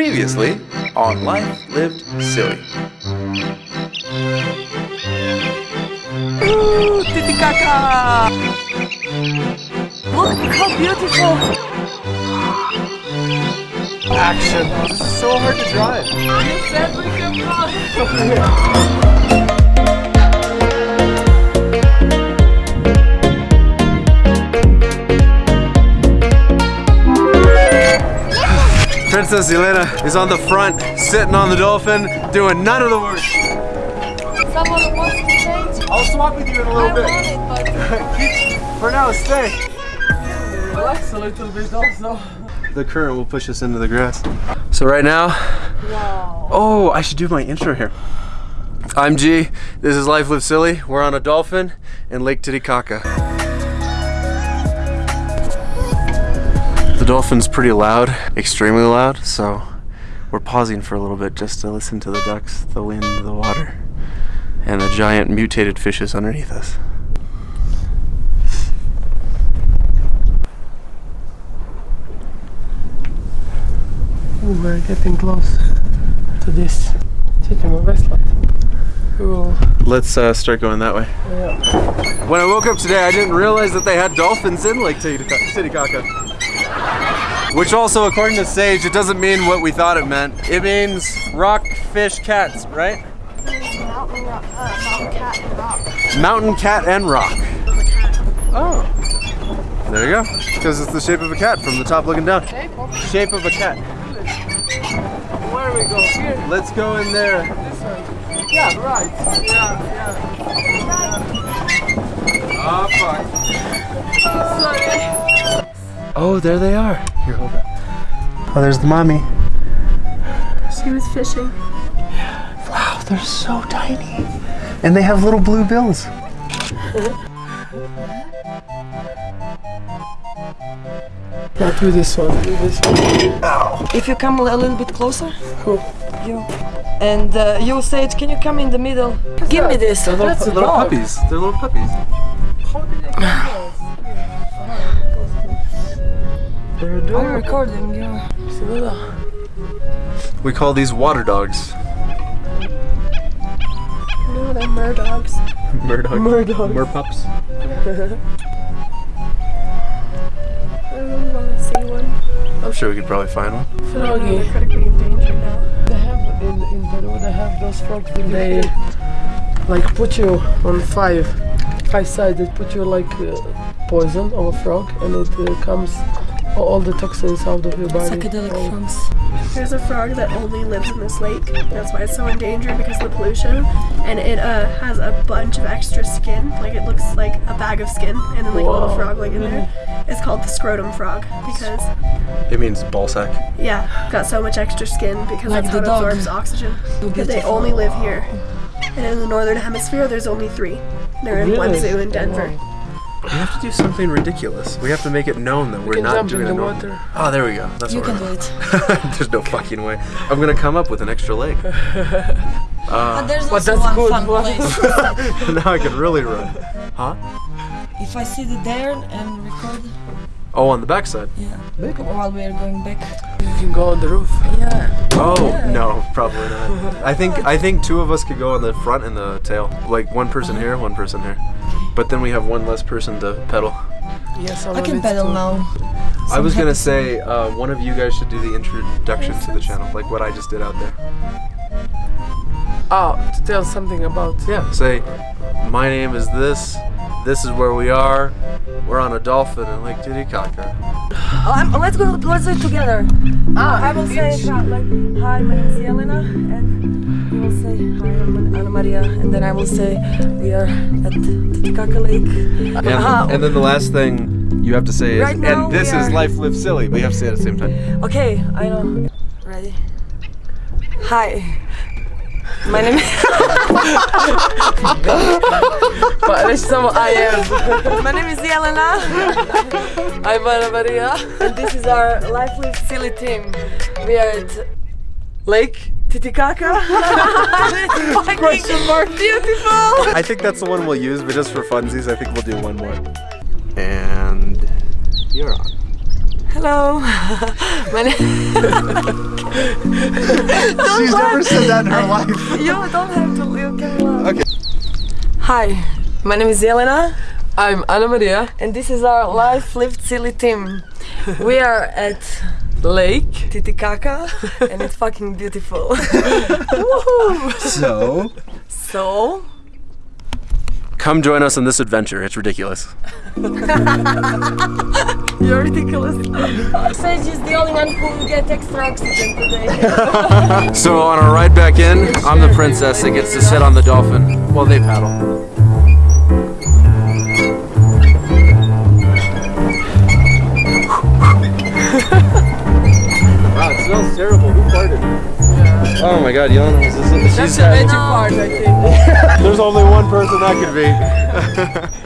Previously on Life Lived Silly. Ooh, Titicaca! Look how beautiful! Action. This is so hard to drive. You said Princess Elena is on the front, sitting on the dolphin, doing none of the work. Someone wants to change? I'll swap with you in a little I bit. it, but... For now, stay. Relax a little bit also. The current will push us into the grass. So right now, Wow. oh, I should do my intro here. I'm G. This is Life Live Silly. We're on a dolphin in Lake Titicaca. Dolphin's pretty loud, extremely loud, so we're pausing for a little bit just to listen to the ducks, the wind, the water, and the giant mutated fishes underneath us. Ooh, we're getting close to this Chitima Westland. Cool. Let's uh, start going that way. Yeah. When I woke up today, I didn't realize that they had dolphins in Lake Titicaca. Which also, according to Sage, it doesn't mean what we thought it meant. It means rock, fish, cats, right? Mountain rock, uh, mountain cat and rock. Mountain cat and rock. Oh. There you go. Because it's the shape of a cat from the top looking down. Shape of a cat. Where we go? Here? Let's go in there. This way? Yeah, right. Yeah, yeah. Oh, fuck. Sorry. Oh, there they are. Here, hold that. Oh, there's the mommy. She was fishing. Wow, they're so tiny. And they have little blue bills. Not do this one. Do this one. If you come a little bit closer, Who? you. And uh, you say, it, can you come in the middle? Give me this. They're little, That's a little puppies. They're little puppies. How did they get They're I'm recording you. Isabella. We call these water dogs. No, they're mer dogs. Murdoch. Murdoch. Merpups. I really want to see one. I'm sure we could probably find one. Froggy. They're critically endangered now. They have in, in Peru they have those frogs when they like put you on five five sides they put you like uh, poison of a frog and it uh, comes all the toxins out of your body. Psychedelic All- frogs. There's a frog that only lives in this lake. That's why it's so endangered because of the pollution. And it uh, has a bunch of extra skin. Like it looks like a bag of skin and then like a little frog like in there. It's called the scrotum frog because It means ball sack. yeah, got so much extra skin because Like that's how it dog. absorbs oxygen. Because they only live here. And in the northern hemisphere there's only three. They're in one zoo in Denver. Wow. We have to do something ridiculous. We have to make it known that we're not doing in the it. normal. water. Oh, there we go. That's You what can we're do it. There's no fucking way. I'm gonna come up with an extra leg. Uh, and there's But also that's one good. fun place. now I can really run. Huh? if I sit there and record, Oh, on the backside. yeah, while we are going back. You can go on the roof. Yeah. Oh no, probably not. I think I think two of us could go on the front and the tail. Like one person here, one person here. But then we have one less person to pedal. Yes, I can pedal now. I was gonna say uh, one of you guys should do the introduction to the channel, like what I just did out there. Oh, to tell something about Yeah, say, my name is this. This is where we are. We're on a dolphin in Lake Titicaca. Oh, I'm, let's go. Let's do it together. Ah, I will say each- like, hi, my name is Jelena, and you will say hi, I'm Anna Maria, and then I will say we are at Titicaca Lake. And, Uh-huh. and then the last thing you have to say is, Right now and this is are- Life Live Silly, but you have to say it at the same time. Okay, I know. Ready? Hi. My name is. But it's some I am. My name is Jelena, I'm Anna Maria. and this is our lively, Silly team. We are at Lake Titicaca. question mark. Beautiful. I think that's the one we'll use, but just for funsies, I think we'll do one more. And you're on. Hello. My name. She's never said that in her life. You don't have to. You can laugh. Okay. Hi, my name is Elena. I'm Anna Maria. and this is our life lived silly team. We are at Lake. Titicaca, and it's fucking beautiful. So, So, come join us on this adventure. It's ridiculous. you're ridiculous. Sage is the only one who will get extra oxygen today. So on our ride back in, I'm the princess that gets to sit on the dolphin while they paddle. Oh my god, Yelena, is this it? That's She's the got, magic part, I think. there's only one person that could be.